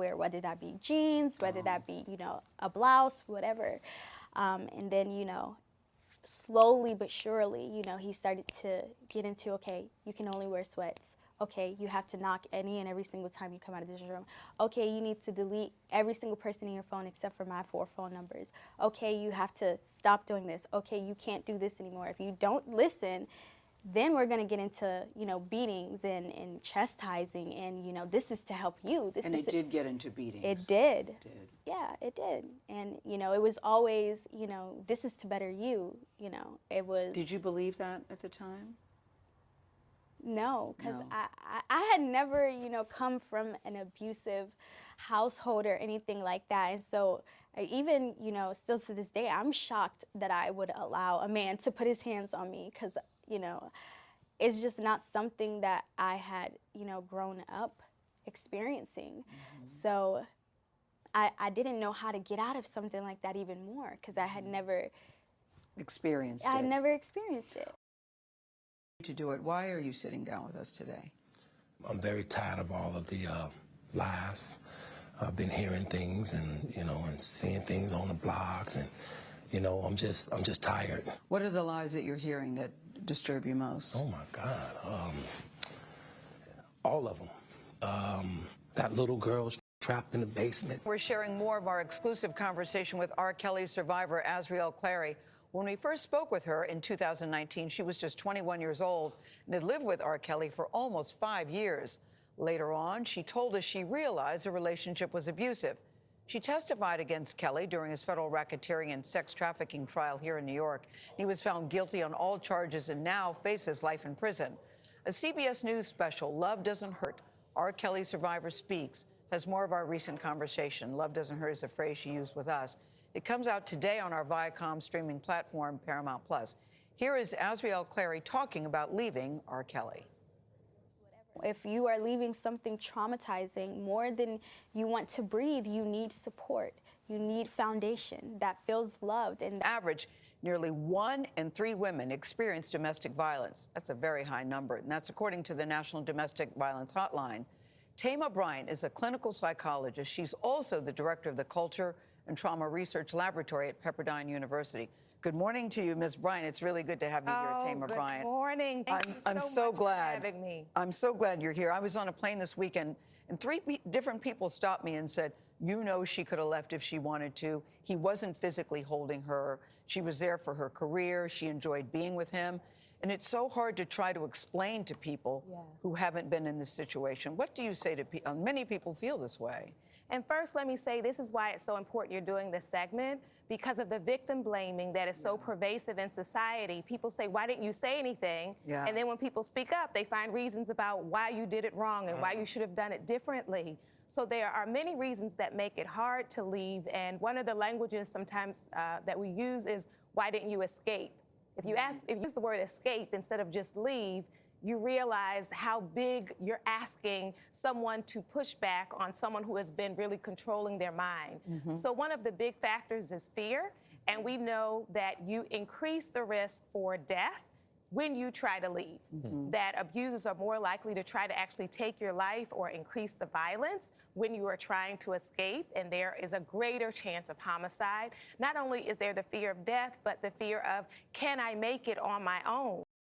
wear, whether that be jeans, whether that be, you know, a blouse, whatever. Um, and then, you know, slowly but surely, you know, he started to get into, okay, you can only wear sweats. Okay, you have to knock any and every single time you come out of this room. Okay, you need to delete every single person in your phone except for my four phone numbers. Okay, you have to stop doing this. Okay, you can't do this anymore. If you don't listen, then we're going to get into you know beatings and, and chastising and you know this is to help you this And it did get into beatings. it did did. yeah it did and you know it was always you know this is to better you you know it was Did you believe that at the time? no because No. I, I i had never you know come from an abusive household or anything like that and so I even you know still to this day i'm shocked that i would allow a man to put his hands on me because you know it's just not something that i had you know grown up experiencing so I, I didn't know how to get out of something like that even more because i had never Experienced i it. had never experienced it to do it. Why are you sitting down with us today? I'm very tired of all of the uh, lies. I've been hearing things and you know and seeing things on the blogs and you know I'm just I'm just tired. What are the lies that you're hearing that disturb you most? Oh my God, um, all of them. Um, got little girls trapped in the basement. We're sharing more of our exclusive conversation with R. Kelly survivor Azriel Clary. When we first spoke with her in 2019, she was just 21 years old and had lived with R. Kelly for almost five years. Later on, she told us she realized the relationship was abusive. She testified against Kelly during his federal racketeering and sex trafficking trial here in New York. He was found guilty on all charges and now faces life in prison. A CBS News special, Love Doesn't Hurt, R. Kelly Survivor Speaks, has more of our recent conversation. Love Doesn't Hurt is a phrase she used with us. It comes out today on our Viacom streaming platform, Paramount Plus. Here is Azriel Clary talking about leaving R. Kelly. If you are leaving something traumatizing more than you want to breathe, you need support. You need foundation that feels loved and Average, nearly one in three women experience domestic violence. That's a very high number, and that's according to the National Domestic Violence Hotline. Thema Bryant is a clinical psychologist. She's also the director of the Culture and Trauma Research Laboratory at Pepperdine University. Good morning to you, Ms. Bryant. It's really good to have you here, Oh, Thema good Bryant. morning. Thank I'm, you I'm so so much for glad. having me. I'm so glad you're here. I was on a plane this weekend, and three pe- different people stopped me and said, "You know, she could have left if she wanted to. He wasn't physically holding her. She was there for her career. She enjoyed being with him." And it's so hard to try to explain to people Yes. who haven't been in this situation. What do you say to people? Uh, many people feel this way. And first, let me say this is why it's so important you're doing this segment because of the victim blaming that is so pervasive in society. People say, Why didn't you say anything? Yeah. And then when people speak up, they find reasons about why you did it wrong and why you should have done it differently. So there are many reasons that make it hard to leave. And one of the languages sometimes uh, that we use is, Why didn't you escape? If you ask, if you use the word escape instead of just leave, you realize how big you're asking someone to push back on someone who has been really controlling their mind. Mm-hmm. So, one of the big factors is fear, and we know that you increase the risk for death when you try to leave. Mm-hmm. That abusers are more likely to try to actually take your life or increase the violence when you are trying to escape, and there is a greater chance of homicide. Not only is there the fear of death, but the fear of can I make it on my own?